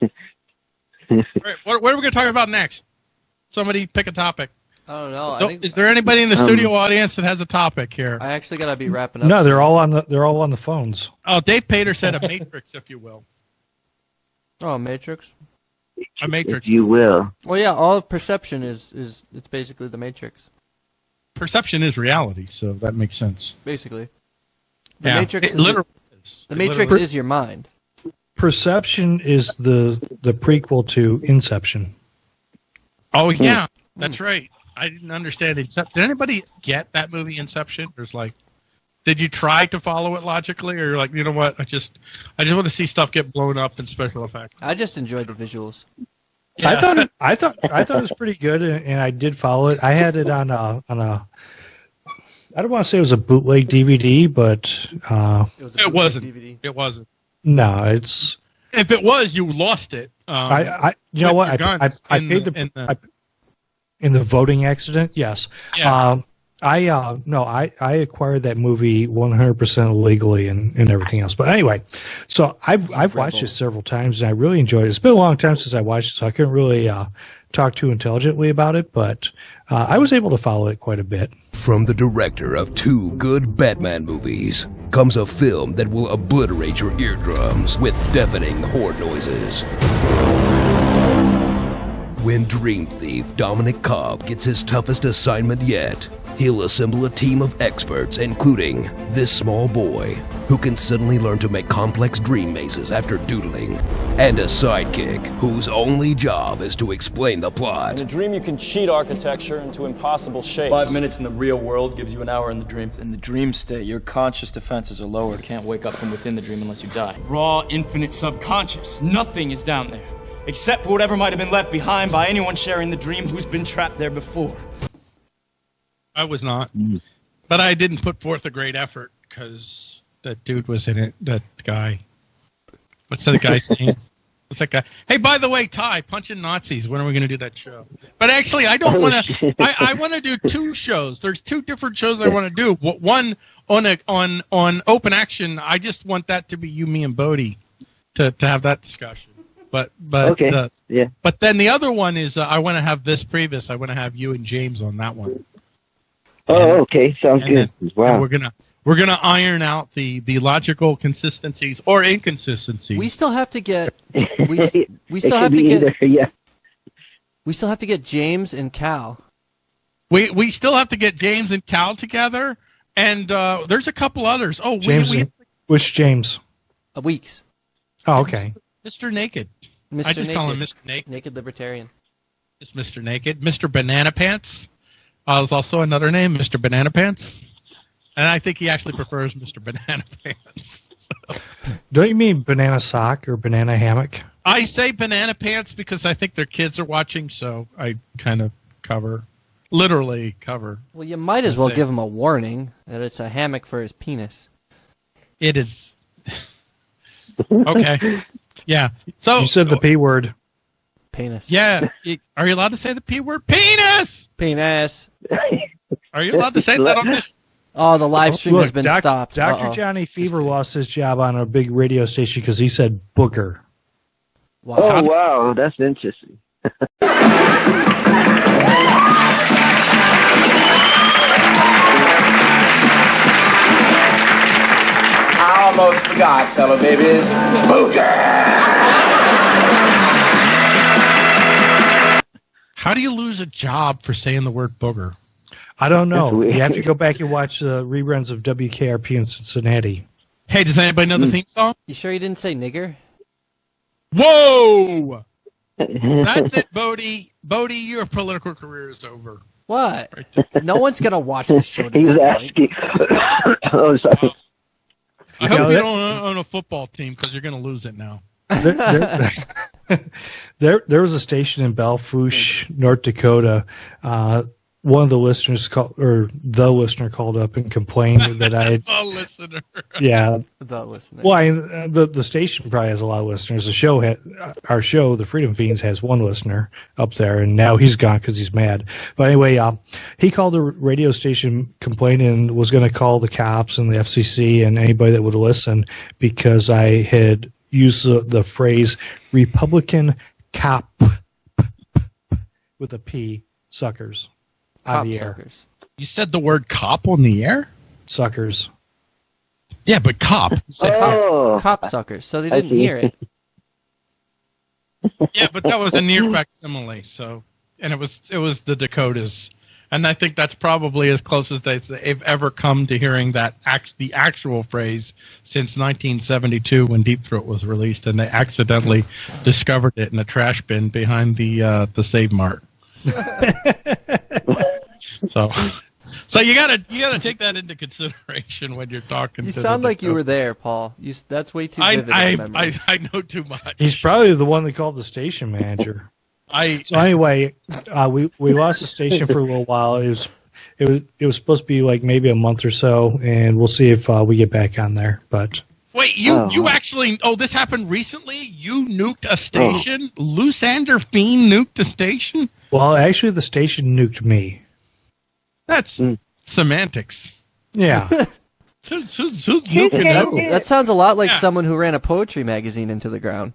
All right, what, what are we going to talk about next? Somebody pick a topic. I don't know. I Don't- think is there anybody in the Um, studio audience that has a topic here? I actually gotta be wrapping up. No, they're soon. all on the they're all on the phones. Oh, Dave Pater said a matrix, if you will. Oh, Matrix. A matrix. If you will. Well, yeah, all of perception is is it's basically the Matrix. Perception is reality, so that makes sense. Basically, the yeah, Matrix. It is literally is. the It Matrix literally- is your mind. Perception is the the prequel to Inception. Oh yeah, that's right. I didn't understand Inception. Did anybody get that movie Inception? There's like, did you try to follow it logically, or you're like, you know what? I just, I just want to see stuff get blown up in special effects. I just enjoyed the visuals. I thought it, I thought I thought it was pretty good, and, and I did follow it. I had it on a on a. I don't want to say it was a bootleg DVD, but uh, It, was It bootleg wasn't. DVD. It wasn't. No, it's If it was, you lost it. Um, I, I you know what I, I, I in paid the- the, in the- in the voting accident. Yes, yeah. um, I uh, no, I, I acquired that movie 100 percent illegally and, and everything else. But anyway, so I've I've watched Rebel. it several times and I really enjoyed it. It's been a long time since I watched it, so I couldn't really uh, talk too intelligently about it. But uh, I was able to follow it quite a bit. From the director of two good Batman movies comes a film that will obliterate your eardrums with deafening horn noises. When Dream Thief Dominic Cobb gets his toughest assignment yet, he'll assemble a team of experts, including this small boy, who can suddenly learn to make complex dream mazes after doodling, and a sidekick whose only job is to explain the plot. In a dream, you can cheat architecture into impossible shapes. Five minutes in the real world gives you an hour in the dream. In the dream state, your conscious defenses are lower. You can't wake up from within the dream unless you die. Raw, infinite subconscious. Nothing is down there. Except for whatever might have been left behind by anyone sharing the dream who's been trapped there before. I was not, but I didn't put forth a great effort because that dude was in it. That guy. What's that guy's name? What's that guy? Hey, by the way, Ty, punching Nazis. When are we going to do that show? But actually, I don't Oh, want to. I, I want to do two shows. There's two different shows I want to do. One on a on on open action. I just want that to be you, me, and Bodie to to have that discussion. But but Okay. uh, Yeah. but then the other one is uh, I want to have this previous. I want to have you and James on that one. Oh, okay. Sounds good. then- Wow. We're gonna we're gonna iron out the the logical consistencies or inconsistencies. We still have to get we we It still could have to be get either, Yeah. we still have to get James and Cal. we we still have to get James and Cal together, and uh, there's a couple others. Oh, James, we, we which James? Uh, weeks. Oh, okay. Mr. Naked. Mr. I just Naked. call him Mr. Naked. Naked Libertarian. It's Mr. Naked. Mr. Banana Pants. Uh, there's also another name, Mr. Banana Pants. And I think he actually prefers Mr. Banana Pants. So, Don't you mean banana sock or banana hammock? I say banana pants because I think their kids are watching, so I kind of cover, literally cover. Well, you might as well That's it. give him a warning that it's a hammock for his penis. It is okay. Yeah. So You said the p word. Penis. Yeah. Are you allowed to say the p word? Penis. Penis. Are you allowed to say that on this? Oh, the live stream has been Doc- stopped. Dr. Uh-oh. Johnny Fever lost his job on a big radio station because he said booger. Wow. Oh, wow. That's interesting. I almost forgot, fellow babies. How do you lose a job for saying the word booger? I don't know. You have to go back and watch the reruns of WKRP in Cincinnati. Hey, does anybody know the hmm. theme song? You sure you didn't say nigger? Whoa! That's it, Bodie. Bodie, your political career is over. What? No one's gonna watch this show. to He's asking. oh, sorry. Oh. I You hope know you that- don't own a football team because you're going to lose it now. There, there, there, there was a station in Belle Fourche, North Dakota. Uh, one of the listeners called, or the listener called up and complained that I, had, Oh, listener. yeah. The listener. Well, I, uh, the the station probably has a lot of listeners. The show had our show, the Freedom Feens, has one listener up there, and now he's gone because he's mad. But anyway, uh, he called the radio station complaining and was going to call the cops and the FCC and anybody that would listen because I had use the, the phrase Republican cop with a P suckers on Cop the air. suckers. You said the word cop on the air? Suckers. Yeah, but cop. You oh. cop. Oh, Cop suckers. So they didn't hear it. Yeah, but that was a near facsimile. So, and it was it was the Dakotas, and I think that's probably as close as they- they've ever come to hearing that act, the actual phrase since 1972 when Deep Throat was released, and they accidentally discovered it in a trash bin behind the uh, the Save Mart. so, so you gotta you gotta take that into consideration when you're talking. You to sound the like you were there, Paul. You, that's way too I vivid of a I. I I know too much. He's probably the one that called the station manager. I So anyway, uh, we we lost the station for a little while. It was it was it was supposed to be like maybe a month or so, and we'll see if uh, we get back on there. But Wait, you Oh. you actually? Oh, this happened recently. You nuked a station. Lusander Fiend nuked a station. well, actually, the station nuked me. That's Mm. semantics. Yeah, Who's, who's, who's nuking that, who? that sounds a lot like Yeah. someone who ran a poetry magazine into the ground.